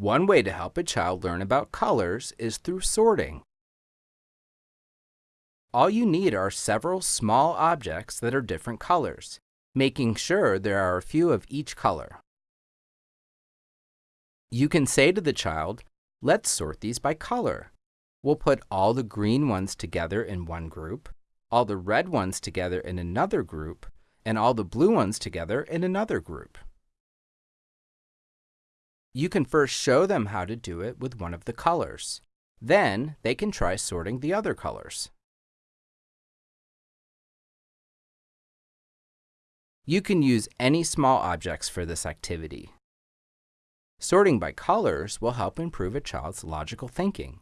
One way to help a child learn about colors is through sorting. All you need are several small objects that are different colors, making sure there are a few of each color. You can say to the child, let's sort these by color. We'll put all the green ones together in one group, all the red ones together in another group, and all the blue ones together in another group. You can first show them how to do it with one of the colors. Then they can try sorting the other colors. You can use any small objects for this activity. Sorting by colors will help improve a child's logical thinking.